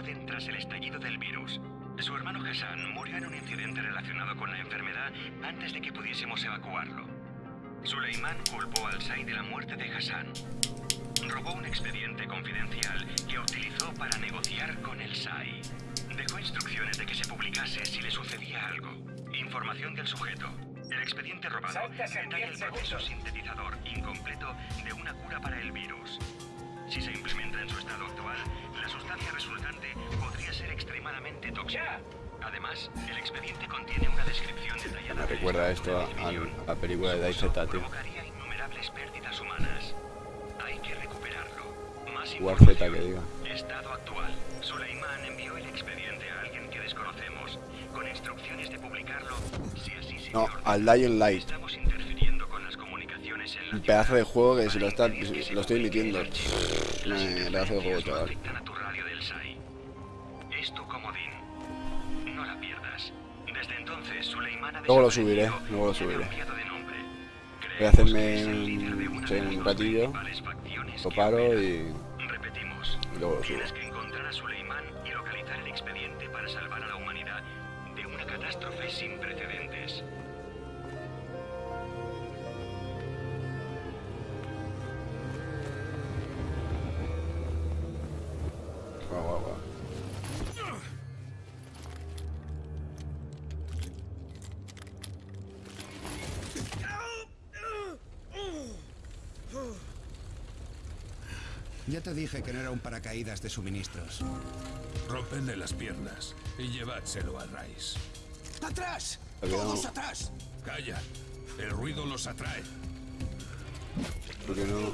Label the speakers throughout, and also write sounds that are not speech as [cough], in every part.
Speaker 1: orden tras el estallido del virus. Su hermano Hassan murió en un incidente relacionado con la enfermedad antes de que pudiésemos evacuarlo. Suleiman culpó al SAI de la muerte de Hassan. Robó un expediente confidencial que utilizó para negociar con el SAI. Dejó instrucciones de que se publicase si le sucedía algo. Información del sujeto. El expediente robado detalla el
Speaker 2: 10
Speaker 1: proceso sintetizador incompleto de una cura para el virus. Si se implementa en su estado actual, la sustancia resultante podría ser extremadamente tóxica. Además, el expediente contiene una descripción detallada
Speaker 3: Me recuerda esto
Speaker 1: de
Speaker 3: a, a la película de
Speaker 1: Su
Speaker 3: Dai
Speaker 1: uso
Speaker 3: Z, tío.
Speaker 1: innumerables pérdidas humanas. Hay que recuperarlo. Más
Speaker 3: Z,
Speaker 1: información.
Speaker 3: que diga.
Speaker 1: Estado actual. Suleiman envió el expediente a alguien que desconocemos, con instrucciones de publicarlo si así se
Speaker 3: No, al Dying Light.
Speaker 1: Estamos interfiriendo con las comunicaciones en la
Speaker 3: Un pedazo de juego que se lo, está,
Speaker 1: se
Speaker 3: lo estoy emitiendo. Eh, pedazo de juego, chaval.
Speaker 1: afectan a tu radio del SAI. Es tu comodín. No la pierdas. Desde entonces, Suleiman ha
Speaker 3: Luego lo subiré, luego lo subiré. Voy a hacerme un- un ratillo, Lo paro y, y luego lo subo.
Speaker 4: Ya te dije que no era un paracaídas de suministros.
Speaker 5: Rompenle las piernas y llevádselo a Rice.
Speaker 4: ¡Atrás! ¡Todos atrás!
Speaker 5: Calla. El ruido los atrae.
Speaker 3: ¿Por qué no?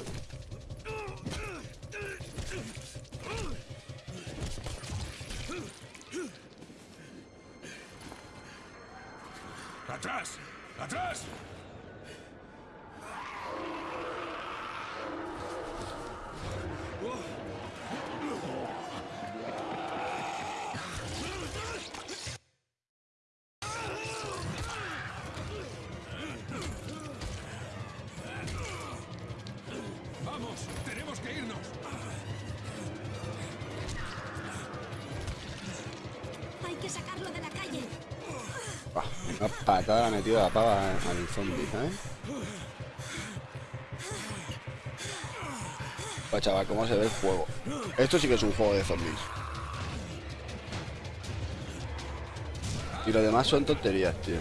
Speaker 5: ¡Atrás! ¡Atrás!
Speaker 3: Una patada metida la pava al zombie, ¿sabes? Pues chaval, cómo se ve el juego. Esto sí que es un juego de zombies. Y lo demás son tonterías, tío.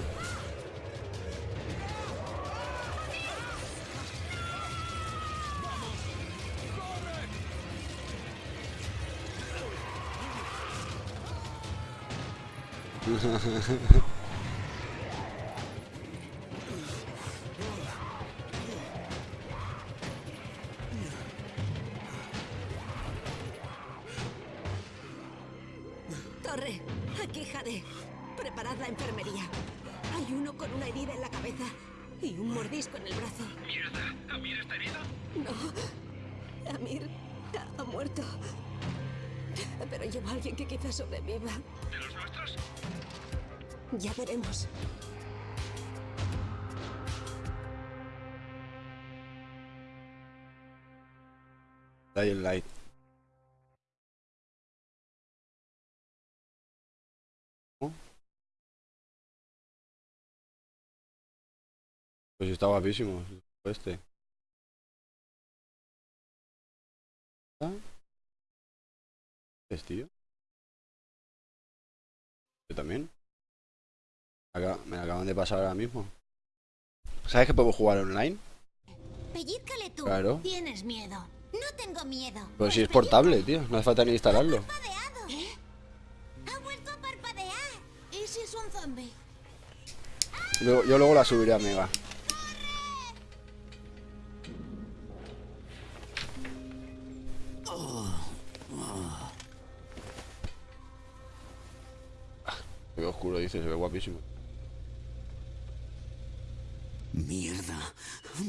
Speaker 3: [laughs] Pues está guapísimo este. ¿Qué es, tío? Yo también. Acá, me acaban de pasar ahora mismo. ¿Sabes que podemos jugar online?
Speaker 6: Pellizcale tú.
Speaker 3: Claro.
Speaker 6: Tienes miedo. No tengo miedo.
Speaker 3: Pues si es portable, tío. No hace falta ni instalarlo.
Speaker 6: parpadeado. ¿Eh? Ha vuelto a parpadear. ¿Y si es un zombie?
Speaker 3: Luego- yo luego la subiré a Mega. Se ve oscuro, dice, se ve guapísimo.
Speaker 4: ¡Mierda!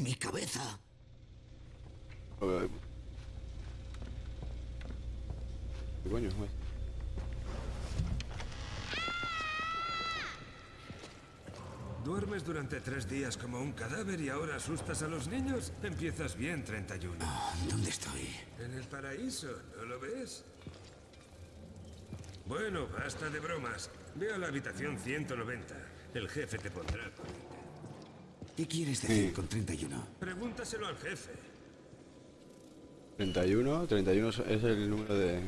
Speaker 4: ¡Mi cabeza!
Speaker 3: Ahí. ¿Qué coño? güey?
Speaker 5: ¿Duermes durante tres días como un cadáver y ahora asustas a los niños? Empiezas bien, 31.
Speaker 4: ¿Dónde estoy?
Speaker 5: En el paraíso, ¿no lo ves? Bueno, basta de bromas. Ve a la habitación 190. El jefe te pondrá corriente.
Speaker 4: ¿Qué quieres decir con 31?
Speaker 5: Pregúntaselo al jefe.
Speaker 3: 31, 31 es es el número de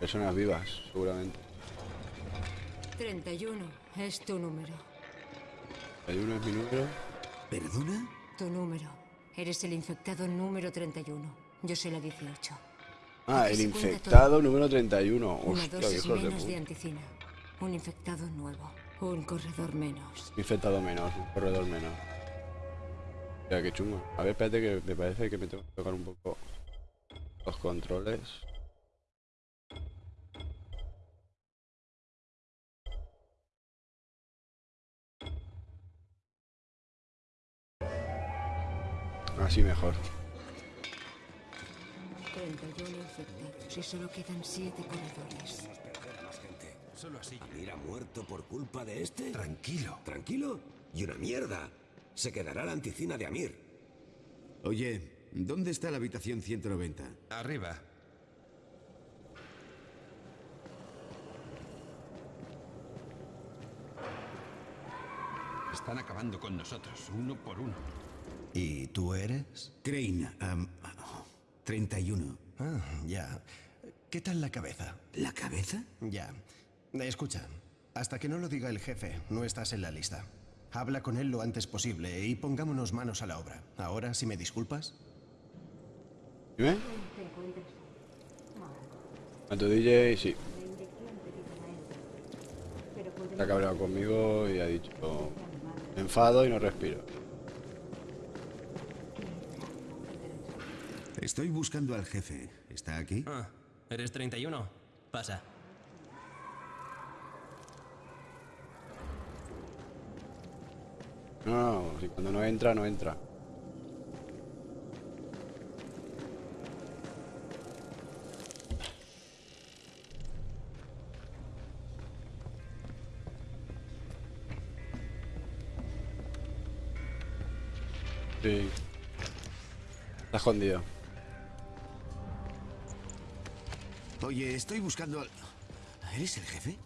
Speaker 3: personas vivas, seguramente.
Speaker 7: 31 es tu número.
Speaker 3: 31 es mi número.
Speaker 4: ¿Perdona?
Speaker 7: Tu número. Eres el infectado número 31. Yo soy la 18.
Speaker 3: Ah, el infectado número 31.
Speaker 7: Una
Speaker 3: Hostia,
Speaker 7: dosis
Speaker 3: hijos de
Speaker 7: menos de
Speaker 3: puta.
Speaker 7: anticina. Un infectado nuevo. Un corredor menos.
Speaker 3: Infectado menos, un corredor menos. Ya, qué chungo. A ver, espérate que me parece que me tengo que tocar un poco los controles. Así mejor.
Speaker 7: 31 infectados y solo quedan 7 corredores.
Speaker 5: Solo así.
Speaker 2: ¿Amir ha muerto por culpa de este?
Speaker 4: Tranquilo.
Speaker 2: ¿Tranquilo? Y una mierda. Se quedará la anticina de Amir.
Speaker 4: Oye, ¿dónde está la habitación 190?
Speaker 5: Arriba.
Speaker 8: Están acabando con nosotros, uno por uno.
Speaker 9: ¿Y tú eres?
Speaker 4: Crane, am, 31.
Speaker 9: Ah, ya. ¿Qué tal la cabeza?
Speaker 4: ¿La cabeza?
Speaker 9: Ya. Escucha, hasta que no lo diga el jefe, no estás en la lista. Habla con él lo antes posible y pongámonos manos a la obra. Ahora, si me disculpas.
Speaker 3: ¿Dime? A tu DJ, sí. Está cabreado conmigo y ha dicho... "Me enfado y no respiro.
Speaker 4: Estoy buscando al jefe. ¿Está aquí?
Speaker 10: Ah, ¿eres 31? Pasa.
Speaker 3: No, no, si cuando no entra, no entra. Sí. Está escondido.
Speaker 4: Oye, estoy buscando al... ¿Eres el jefe?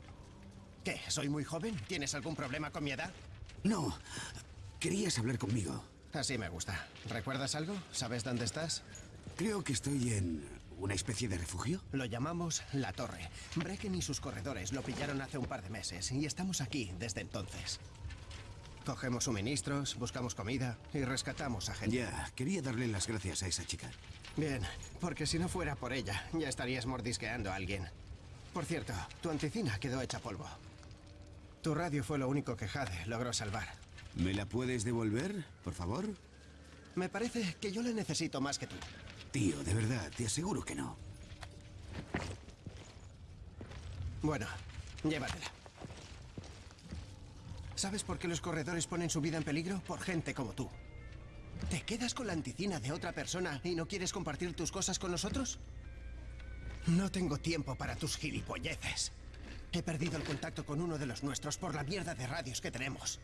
Speaker 9: ¿Qué? ¿Soy muy joven? ¿Tienes algún problema con mi edad?
Speaker 4: No. Querías hablar conmigo.
Speaker 9: Así me gusta. ¿Recuerdas algo? ¿Sabes dónde estás?
Speaker 4: Creo que estoy en una especie de refugio.
Speaker 9: Lo llamamos La Torre. Brecken y sus corredores lo pillaron hace un par de meses y estamos aquí desde entonces. Cogemos suministros, buscamos comida y rescatamos a gente.
Speaker 4: Ya, quería darle las gracias a esa chica.
Speaker 9: Bien, porque si no fuera por ella, ya estarías mordisqueando a alguien. Por cierto, tu anticina quedó hecha polvo. Tu radio fue lo único que Jade logró salvar.
Speaker 4: ¿Me la puedes devolver, por favor?
Speaker 9: Me parece que yo la necesito más que tú.
Speaker 4: Tío, de verdad, te aseguro que no.
Speaker 9: Bueno, llévatela. ¿Sabes por qué los corredores ponen su vida en peligro? Por gente como tú. ¿Te quedas con la anticina de otra persona y no quieres compartir tus cosas con nosotros? No tengo tiempo para tus gilipolleces. He perdido el contacto con uno de los nuestros por la mierda de radios que tenemos.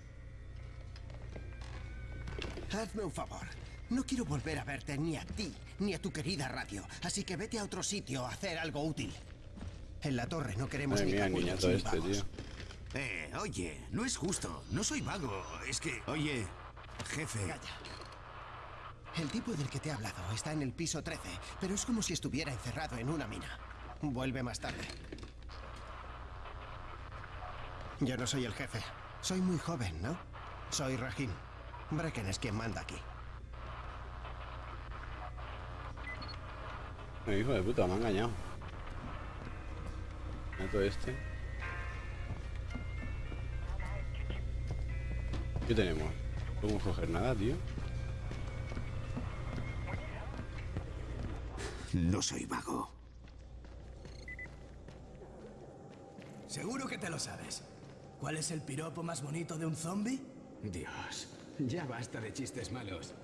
Speaker 9: Hazme un favor. No quiero volver a verte ni a ti ni a tu querida radio, así que vete a otro sitio a hacer algo útil. En la torre no queremos ni
Speaker 3: niñato
Speaker 9: ni
Speaker 3: este,
Speaker 9: vagos.
Speaker 3: tío.
Speaker 4: Eh, oye, no es justo. No soy vago. Es que... Oye, jefe.
Speaker 9: Calla. El tipo del que te he hablado está en el piso 13, pero es como si estuviera encerrado en una mina. Vuelve más tarde. Yo no soy el jefe. Soy muy joven, ¿no? Soy Rahim. Brecken es quien manda aquí.
Speaker 3: Hijo de puta, me ha engañado. Mato este. ¿Qué tenemos? Podemos coger nada, tío.
Speaker 4: No soy vago.
Speaker 11: Seguro que te lo sabes. ¿Cuál es el piropo más bonito de un zombie?
Speaker 12: Dios, ya basta de chistes malos.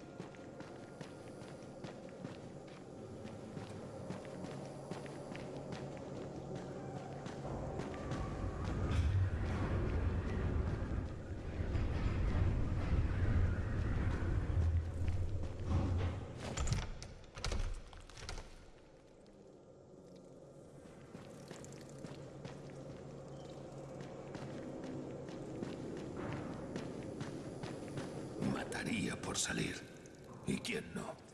Speaker 13: Por salir y quién no.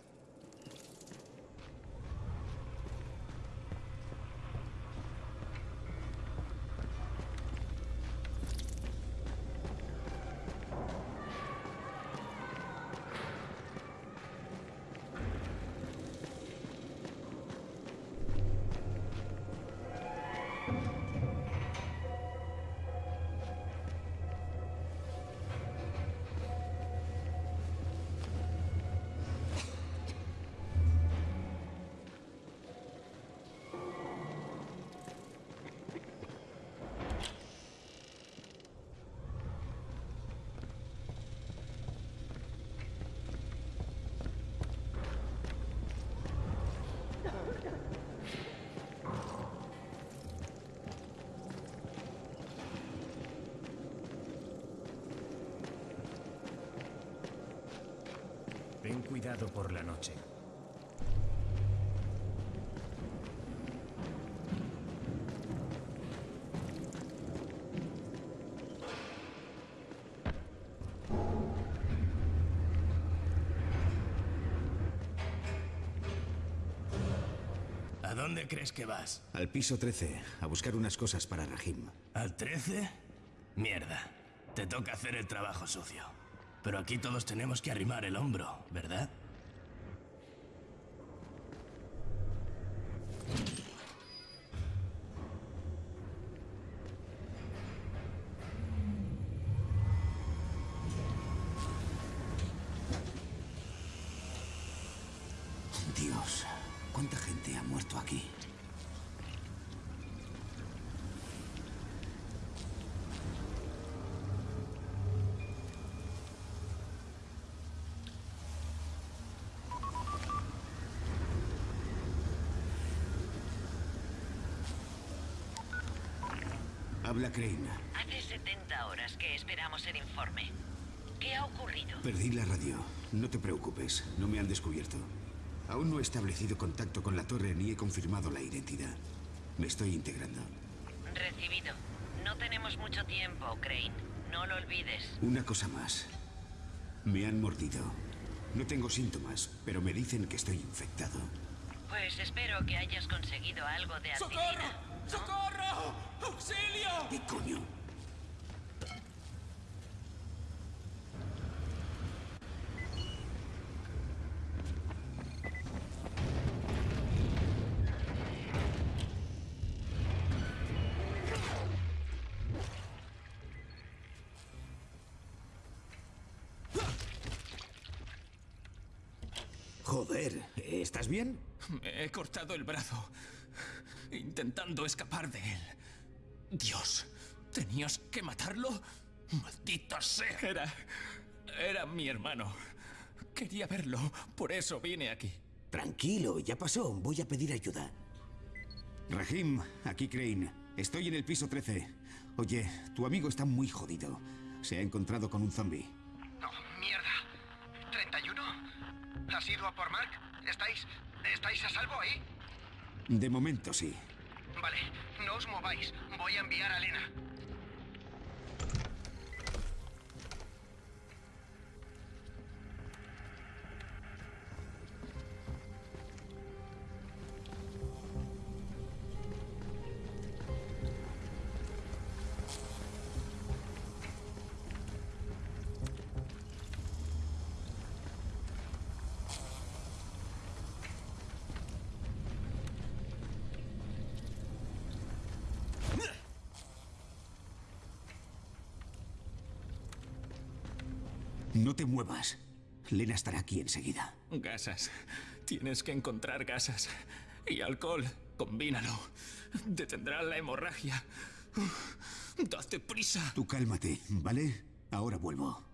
Speaker 14: Ten cuidado por la noche.
Speaker 11: ¿A dónde crees que vas?
Speaker 4: Al piso 13, a buscar unas cosas para Rahim.
Speaker 11: ¿Al 13? Mierda. Te toca hacer el trabajo sucio. Pero aquí todos tenemos que arrimar el hombro, ¿verdad?
Speaker 4: Habla Crane.
Speaker 15: Hace 70 horas que esperamos el informe. ¿Qué ha ocurrido?
Speaker 4: Perdí la radio. No te preocupes, no me han descubierto. Aún no he establecido contacto con la torre ni he confirmado la identidad. Me estoy integrando.
Speaker 15: Recibido. No tenemos mucho tiempo, Crane. No lo olvides.
Speaker 4: Una cosa más. Me han mordido. No tengo síntomas, pero me dicen que estoy infectado.
Speaker 15: Pues espero que hayas conseguido algo de aspirina.
Speaker 11: ¡Socorro! ¡Auxilio!
Speaker 4: ¿Qué coño? Joder, ¿estás bien?
Speaker 16: Me he cortado el brazo, intentando escapar de él. Dios, ¿tenías que matarlo? ¡Maldito sea! Era... Era mi hermano. Quería verlo, por eso vine aquí.
Speaker 4: Tranquilo, ya pasó. Voy a pedir ayuda. Rahim, aquí Crane. Estoy en el piso 13. Oye, tu amigo está muy jodido. Se ha encontrado con un zombie.
Speaker 17: No, mierda. ¿31? ¿Has ido a por Mark? ¿Estáis... ¿Estáis a salvo ahí?
Speaker 4: De momento sí.
Speaker 17: Vale, no os mováis. Voy a enviar a Lena.
Speaker 4: No te muevas. Lena estará aquí enseguida.
Speaker 16: Gasas. Tienes que encontrar gasas. Y alcohol. Combínalo. Detendrá la hemorragia. Date prisa.
Speaker 4: Tú cálmate, ¿vale? Ahora vuelvo.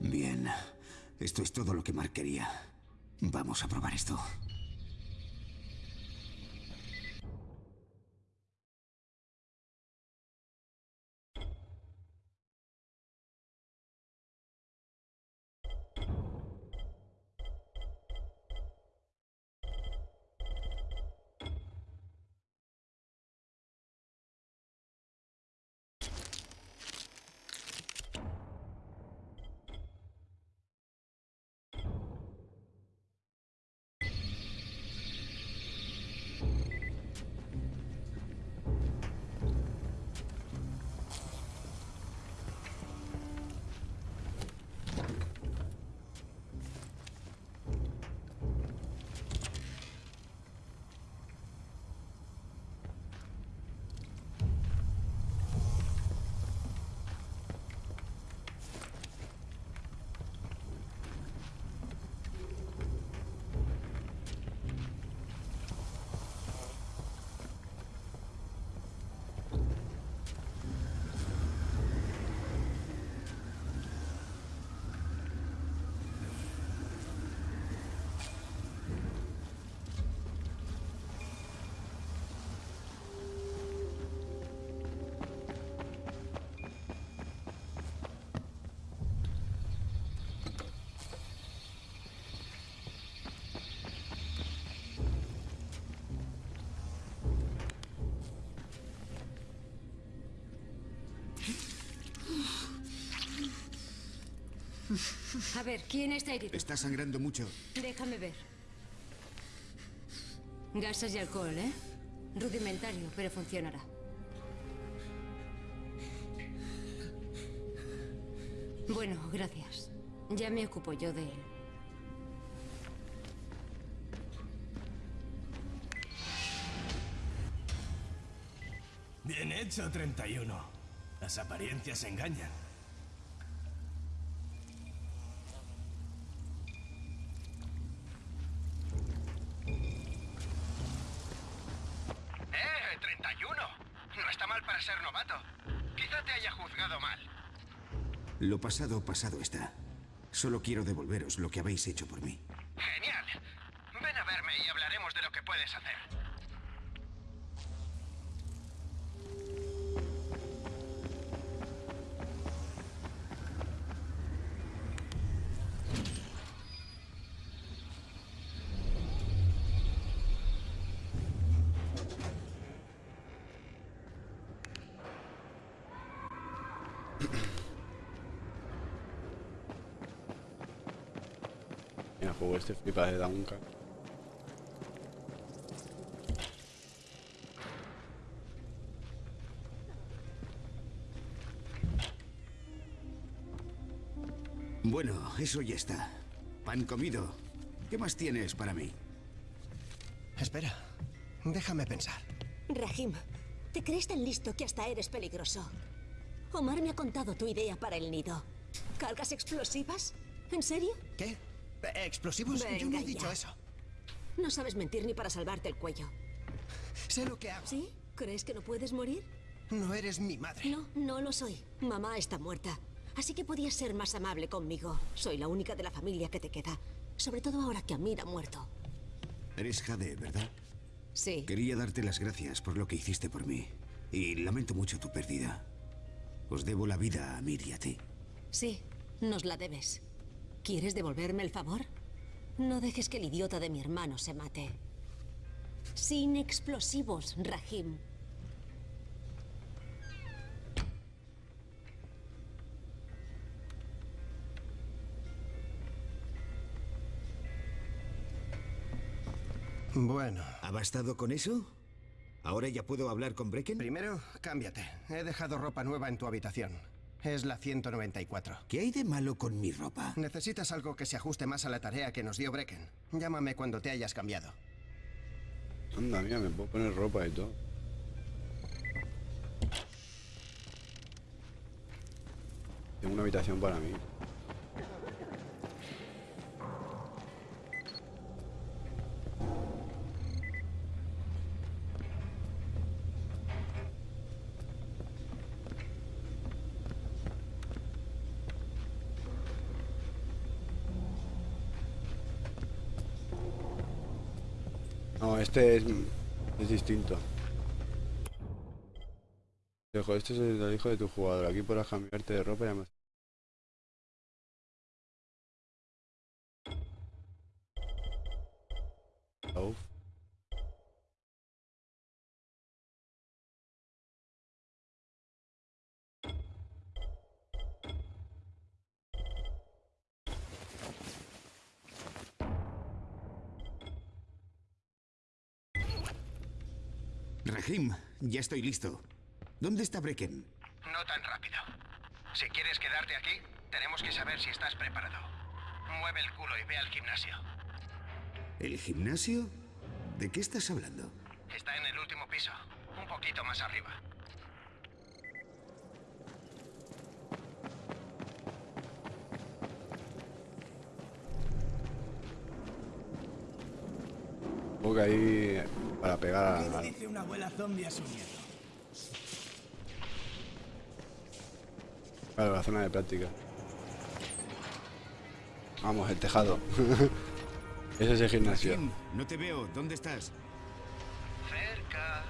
Speaker 4: Bien. Esto es todo lo que Mark quería. Vamos a probar esto.
Speaker 18: A ver, ¿quién está herido?
Speaker 4: Está sangrando mucho.
Speaker 18: Déjame ver. Gases y alcohol, ¿eh? Rudimentario, pero funcionará. Bueno, gracias. Ya me ocupo yo de él.
Speaker 11: Bien hecho, 31. Las apariencias engañan.
Speaker 17: ¡Eh, 31! No está mal para ser novato. Quizá te haya juzgado mal.
Speaker 4: Lo pasado, pasado está. Solo quiero devolveros lo que habéis hecho por mí.
Speaker 17: Genial. Ven a verme y hablaremos de lo que puedes hacer.
Speaker 3: De.
Speaker 4: Bueno, eso ya está. Pan comido. ¿Qué más tienes para mí?
Speaker 9: Espera, déjame pensar.
Speaker 7: Rahim, te crees tan listo que hasta eres peligroso. Omar me ha contado tu idea para el nido. ¿Cargas explosivas? ¿En serio?
Speaker 9: ¿Qué? ¿Explosivos? Yo no he dicho
Speaker 7: ya.
Speaker 9: eso.
Speaker 7: No sabes mentir ni para salvarte el cuello.
Speaker 9: Sé lo que hago.
Speaker 7: ¿Sí? ¿Crees que no puedes morir?
Speaker 9: No eres mi madre.
Speaker 7: No, no lo soy. Mamá está muerta. Así que podías ser más amable conmigo. Soy la única de la familia que te queda. Sobre todo ahora que Amir ha muerto.
Speaker 4: Eres Jade, ¿verdad?
Speaker 7: Sí.
Speaker 4: Quería darte las gracias por lo que hiciste por mí. Y lamento mucho tu pérdida. Os debo la vida a Amir y a ti.
Speaker 7: Sí, nos la debes. ¿Quieres devolverme el favor? No dejes que el idiota de mi hermano se mate. Sin explosivos, Rahim.
Speaker 9: Bueno.
Speaker 4: ¿Ha bastado con eso? ¿Ahora ya puedo hablar con Brecken?
Speaker 9: Primero, cámbiate. He dejado ropa nueva en tu habitación. Es la 194.
Speaker 4: ¿Qué hay de malo con mi ropa?
Speaker 9: Necesitas algo que se ajuste más a la tarea que nos dio Brecken. Llámame cuando te hayas cambiado.
Speaker 3: Anda, mira, me puedo poner ropa y todo. Tengo una habitación para mí. No, este es, es distinto. Este es el hijo de tu jugador. Aquí podrás cambiarte de ropa y además.
Speaker 4: Rahim, ya estoy listo. ¿Dónde está Brecken?
Speaker 17: No tan rápido. Si quieres quedarte aquí, tenemos que saber si estás preparado. Mueve el culo y ve al gimnasio.
Speaker 4: ¿El gimnasio? ¿De qué estás hablando?
Speaker 17: Está en el último piso, un poquito más arriba.
Speaker 3: Ahí para pegar
Speaker 11: ¿Qué
Speaker 3: a...
Speaker 11: dice una abuela zombie a su nieto?
Speaker 3: Claro, la zona de práctica. Vamos, el tejado. [laughs] Ese es el gimnasio.
Speaker 4: No te veo. ¿Dónde estás?
Speaker 17: Cerca.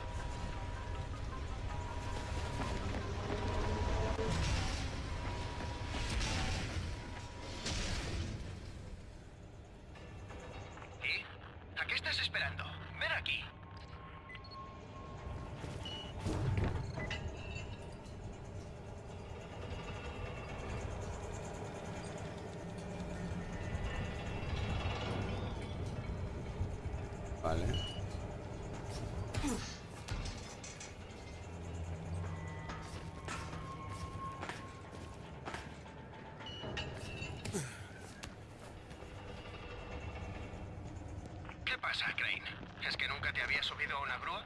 Speaker 17: ¿Qué pasa, Crane? ¿Es que nunca te había subido a una grúa?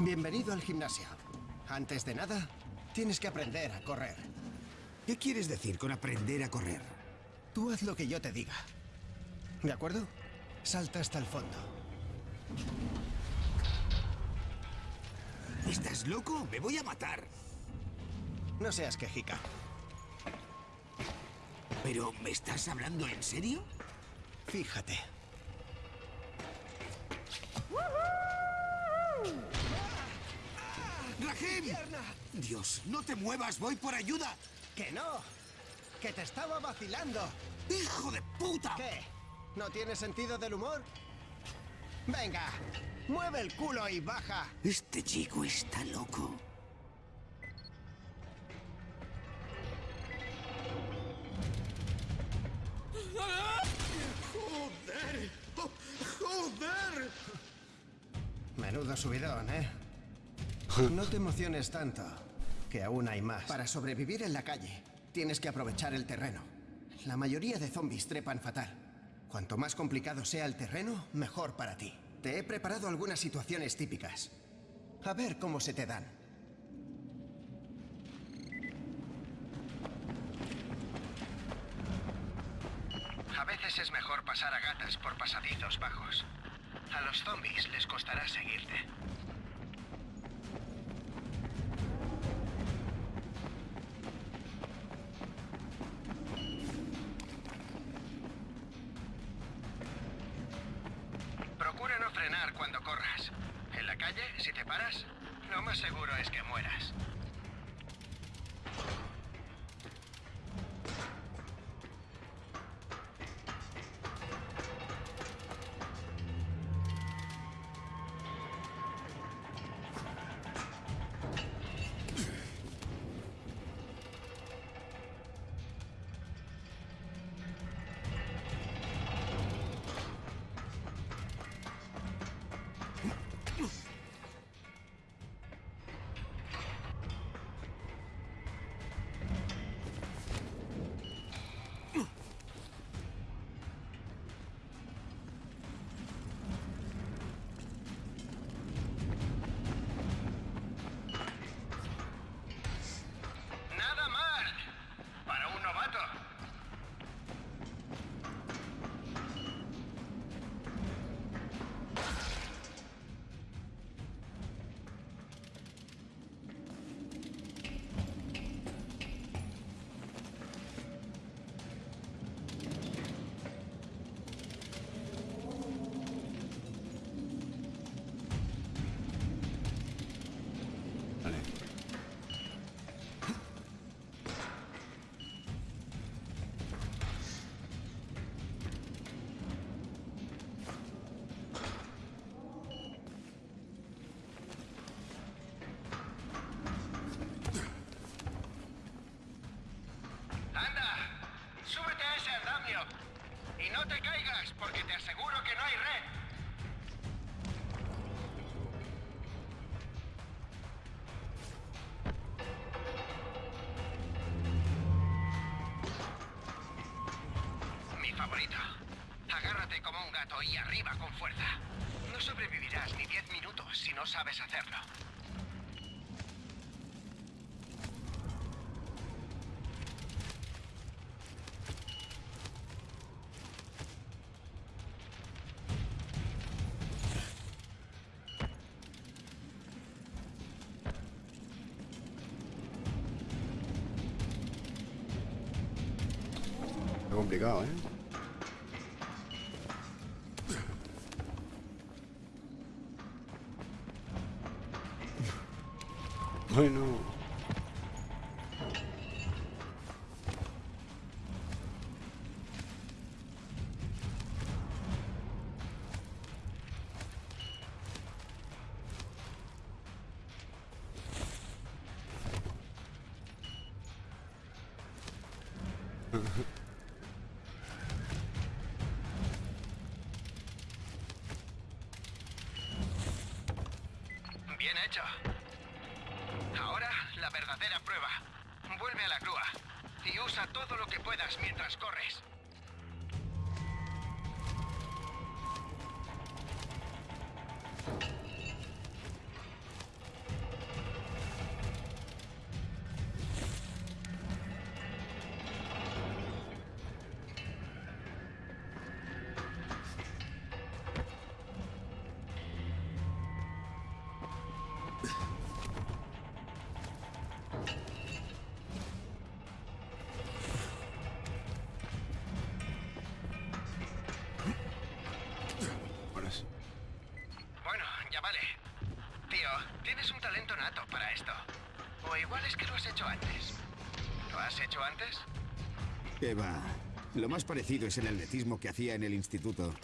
Speaker 9: Bienvenido al gimnasio. Antes de nada, tienes que aprender a correr.
Speaker 4: ¿Qué quieres decir con aprender a correr?
Speaker 9: Tú haz lo que yo te diga. ¿De acuerdo? Salta hasta el fondo.
Speaker 4: ¿Estás loco? Me voy a matar.
Speaker 9: No seas quejica.
Speaker 4: ¿Pero me estás hablando en serio?
Speaker 9: Fíjate.
Speaker 4: ¡Rahim! Dios, no te muevas, voy por ayuda.
Speaker 9: ¡Que no! ¡Que te estaba vacilando!
Speaker 4: ¡Hijo de puta!
Speaker 9: ¿Qué? ¿No tienes sentido del humor? Venga, mueve el culo y baja.
Speaker 4: Este chico está loco.
Speaker 12: ¡Joder! ¡Oh, ¡Joder!
Speaker 9: Menudo subidón, ¿eh? No te emociones tanto, que aún hay más. Para sobrevivir en la calle, tienes que aprovechar el terreno. La mayoría de zombies trepan fatal. Cuanto más complicado sea el terreno, mejor para ti. Te he preparado algunas situaciones típicas. A ver cómo se te dan.
Speaker 17: A veces es mejor pasar a gatas por pasadizos bajos. A los zombies les costará seguirte. Que
Speaker 9: no hay red. Mi favorito. Agárrate como un gato y arriba con fuerza. No sobrevivirás ni 10 minutos si no sabes hacerlo.
Speaker 3: Está complicado, ¿eh? Bueno.
Speaker 9: Ahora la verdadera prueba. Vuelve a la grúa y usa todo lo que puedas mientras corres. Igual es que lo has hecho antes. ¿Lo has hecho antes?
Speaker 4: ¿Qué va? Lo más parecido es el atletismo que hacía en el instituto.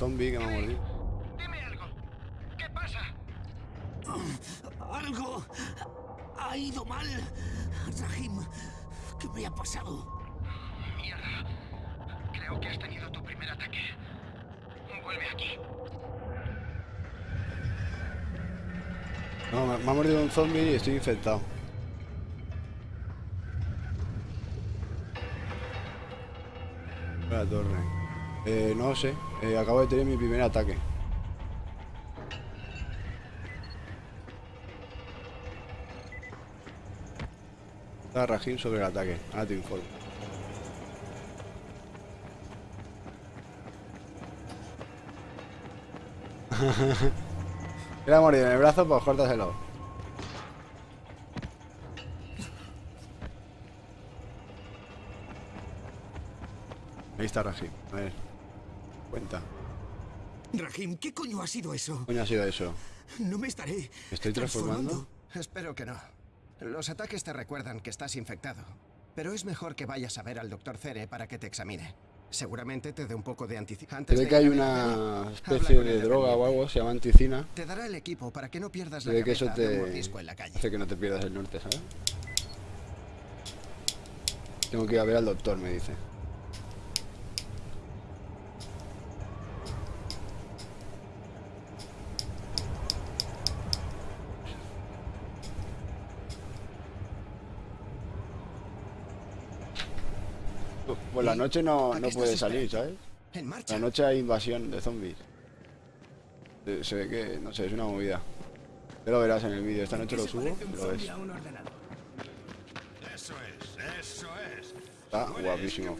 Speaker 3: Zombie que me ha mordido.
Speaker 9: Dime algo. ¿Qué pasa? [clears throat]
Speaker 4: Algo ha ido mal. Rahim, ¿qué me ha pasado?
Speaker 9: Mierda. Creo que has tenido tu primer ataque. Vuelve aquí.
Speaker 3: No, me, me ha mordido un zombie y estoy infectado. La torre. Eh, no sé. eh, acabo de tener mi primer ataque. Está Rajin sobre el ataque. Ahora te informo. [laughs] Le ha mordido en el brazo, pues córtaselo. Ahí está Rajin. A ver. Cuenta.
Speaker 4: Rahim, ¿qué coño ha sido eso?
Speaker 3: ¿Qué coño ha sido eso?
Speaker 4: No me estaré.
Speaker 3: ¿Me estoy transformando?
Speaker 19: Espero que no. Los ataques te recuerdan que estás infectado. Pero es mejor que vayas a ver al doctor Cere para que te examine. Seguramente te dé un poco de anticina.
Speaker 3: Ve que hay una especie de droga o algo, se llama anticina.
Speaker 19: Te dará el equipo para que no pierdas la
Speaker 3: ve que eso
Speaker 19: cabeza de un
Speaker 3: te
Speaker 19: mordisco en la calle.
Speaker 3: hace que no te pierdas el norte, ¿sabes? Tengo que ir a ver al doctor, me dice. Noche no,
Speaker 19: ¿A
Speaker 3: no puede salir, ¿sabes?
Speaker 19: En marcha.
Speaker 3: La noche hay invasión de zombies. Se, se ve que, no sé, es una movida. Ya lo verás en el vídeo. Esta noche lo subo y lo ves.
Speaker 2: Eso es, eso es.
Speaker 3: Está guapísimo.